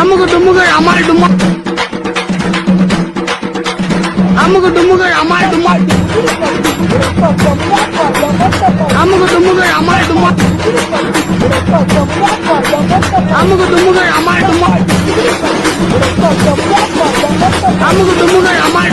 আমুক তোমাকে আমার তোমার আমুক তোমাকে আমার তোমার আমুক তোমাকে আমার তোমার আমুক তোমাকে আমার তোমার আমুক তোমাকে আমার